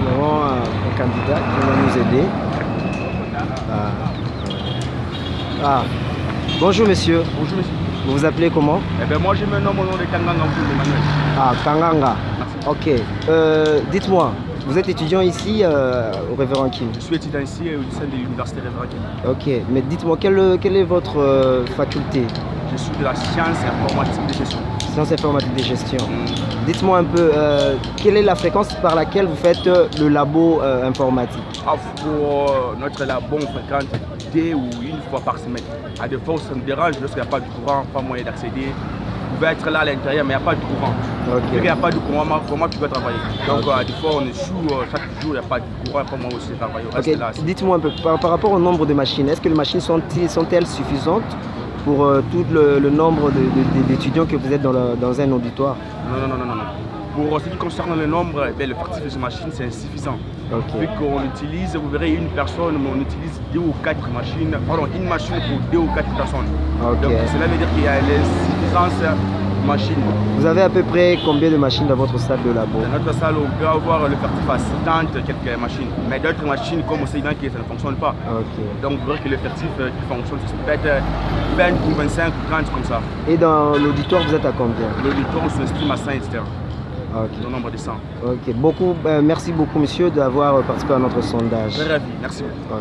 nous avons un candidat qui va nous aider. Ah. ah. Bonjour monsieur. Bonjour monsieur. Vous vous appelez comment? Eh bien moi je me nomme au nom de Kanganga Emmanuel. Ah Kanganga. Ok. Euh, dites-moi, vous êtes étudiant ici euh, au Révérend Kim? Je suis étudiant ici euh, au lycée de l'Université Révérend Kim. Ok, mais dites-moi, quelle, est votre faculté? Je suis de la science informatique de gestion. Sciences informatiques de gestion. Dites-moi un peu, euh, quelle est la fréquence par laquelle vous faites euh, le labo euh, informatique? Ah, Pour notre labo, on fréquente deux ou une fois par semaine. À des fois, ça me dérange lorsqu'il n'y a pas de courant, pas moyen d'accéder. Vous pouvez être là à l'intérieur, mais il n'y a pas de courant. Qu'il n'y a pas de courant, comment- comment tu peux travailler? Donc, euh, des fois, on échoue euh, chaque jour, il n'y a pas de courant, moi aussi travailler. On. Dites-moi un peu, par, par rapport au nombre de machines, est-ce que les machines sont-elles sont suffisantes? Pour euh, tout le, le nombre d'étudiants que vous êtes dans, la- dans un auditoire Non, non, non, non, non. Pour ce qui concerne le nombre, eh bien, le parti de ces machines, c'est insuffisant. Vu qu'on utilise, vous verrez une personne, mais on utilise deux ou quatre machines, pardon, une machine pour deux ou quatre personnes. Donc cela veut dire qu'il y a l'insuffisance machines. Vous avez à peu près combien de machines dans votre salle de labo Dans notre salle, on peut avoir le fertif à 70 quelques machines, mais d'autres machines comme au Sédan qui ça ne fonctionne pas. Donc vous verrez que le fertif euh, qui fonctionne, c'est peut-être 20 ou 25 ou 30 comme ça. Et dans l'auditoire, vous êtes à combien L'auditoire, on s'estime à 100, etc. Ok. Le nombre de 100. Ok. Beaucoup, euh, merci beaucoup, monsieur, d'avoir participé à notre sondage. Très ravi, merci beaucoup.